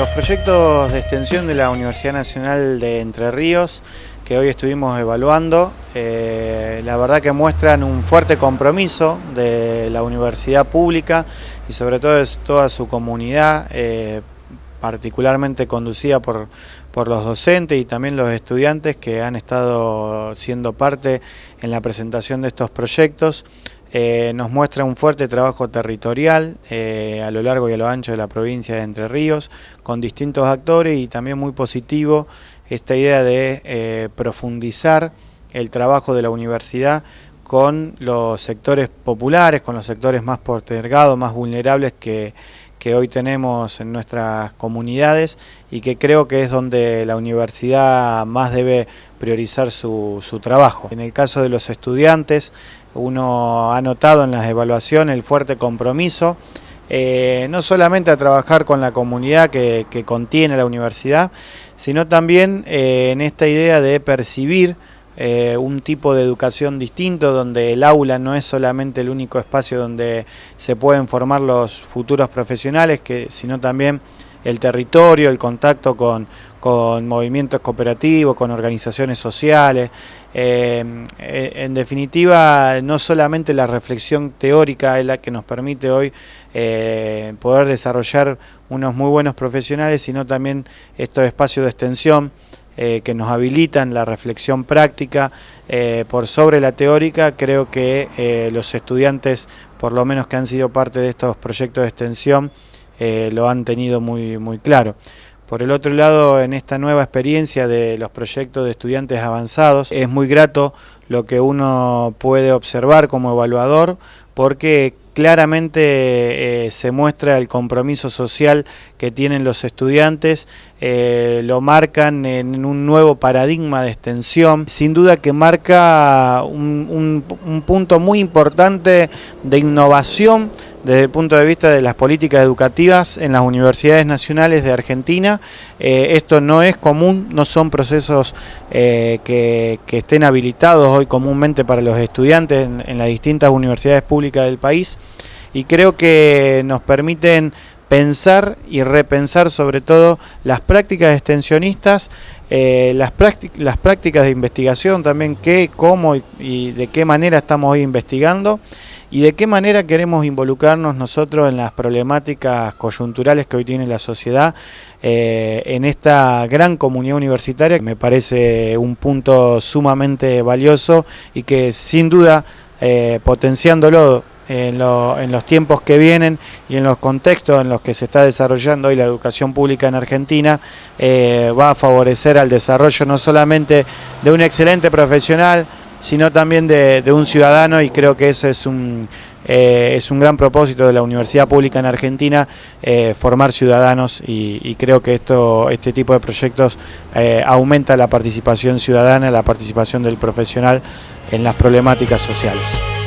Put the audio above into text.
Los proyectos de extensión de la Universidad Nacional de Entre Ríos que hoy estuvimos evaluando, eh, la verdad que muestran un fuerte compromiso de la universidad pública y sobre todo de toda su comunidad, eh, particularmente conducida por, por los docentes y también los estudiantes que han estado siendo parte en la presentación de estos proyectos. Eh, nos muestra un fuerte trabajo territorial eh, a lo largo y a lo ancho de la provincia de Entre Ríos, con distintos actores y también muy positivo esta idea de eh, profundizar el trabajo de la universidad con los sectores populares, con los sectores más postergados, más vulnerables que, que hoy tenemos en nuestras comunidades y que creo que es donde la universidad más debe priorizar su, su trabajo. En el caso de los estudiantes, uno ha notado en las evaluaciones el fuerte compromiso, eh, no solamente a trabajar con la comunidad que, contiene la universidad, sino también eh, en esta idea de percibir eh, un tipo de educación distinto, donde el aula no es solamente el único espacio donde se pueden formar los futuros profesionales, sino también el territorio, el contacto con, con movimientos cooperativos, con organizaciones sociales. Eh, eh, en definitiva, no solamente la reflexión teórica es la que nos permite hoy eh, poder desarrollar unos muy buenos profesionales, sino también estos espacios de extensión que nos habilitan la reflexión práctica por sobre la teórica. Creo que los estudiantes, por lo menos que han sido parte de estos proyectos de extensión, eh, lo han tenido muy, muy claro. Por el otro lado, en esta nueva experiencia de los proyectos de estudiantes avanzados, es muy grato lo que uno puede observar como evaluador, porque claramente eh, se muestra el compromiso social que tienen los estudiantes, eh, lo marcan en un nuevo paradigma de extensión, sin duda que marca un, un punto muy importante de innovación desde el punto de vista de las políticas educativas en las universidades nacionales de Argentina. Eh, esto no es común, no son procesos eh, que, estén habilitados hoy comúnmente para los estudiantes en, las distintas universidades públicas del país y creo que nos permiten pensar y repensar sobre todo las prácticas extensionistas, eh, las, las prácticas de investigación también, qué, cómo y de qué manera estamos hoy investigando y de qué manera queremos involucrarnos nosotros en las problemáticas coyunturales que hoy tiene la sociedad eh, en esta gran comunidad universitaria me parece un punto sumamente valioso y que sin duda eh, potenciándolo en, los tiempos que vienen y en los contextos en los que se está desarrollando hoy la educación pública en Argentina, eh, va a favorecer al desarrollo no solamente de un excelente profesional, sino también de, un ciudadano y creo que eso es un, eh, es un gran propósito de la Universidad Pública en Argentina, eh, formar ciudadanos y, creo que esto, este tipo de proyectos eh, aumenta la participación ciudadana, la participación del profesional en las problemáticas sociales.